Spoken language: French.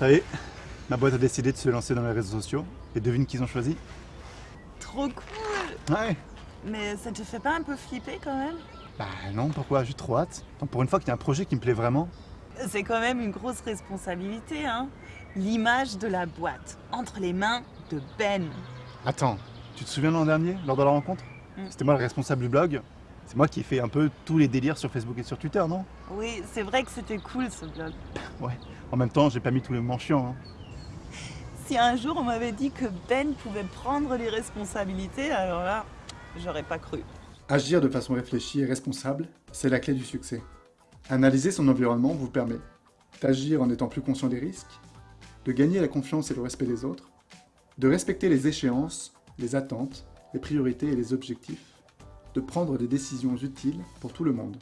Ça y est, ma boîte a décidé de se lancer dans les réseaux sociaux. Et devine qu'ils ont choisi Trop cool Ouais Mais ça te fait pas un peu flipper quand même? Bah non, pourquoi? J'ai trop hâte. Pour une fois qu'il y a un projet qui me plaît vraiment. C'est quand même une grosse responsabilité, hein L'image de la boîte entre les mains de Ben. Attends, tu te souviens l'an dernier, lors de la rencontre? Mm. C'était moi le responsable du blog. C'est moi qui ai fait un peu tous les délires sur Facebook et sur Twitter, non? Oui, c'est vrai que c'était cool ce blog. Ouais. En même temps, j'ai pas mis tous les moments chiants. Hein. Si un jour on m'avait dit que Ben pouvait prendre les responsabilités, alors là, j'aurais pas cru. Agir de façon réfléchie et responsable, c'est la clé du succès. Analyser son environnement vous permet d'agir en étant plus conscient des risques, de gagner la confiance et le respect des autres, de respecter les échéances, les attentes, les priorités et les objectifs, de prendre des décisions utiles pour tout le monde.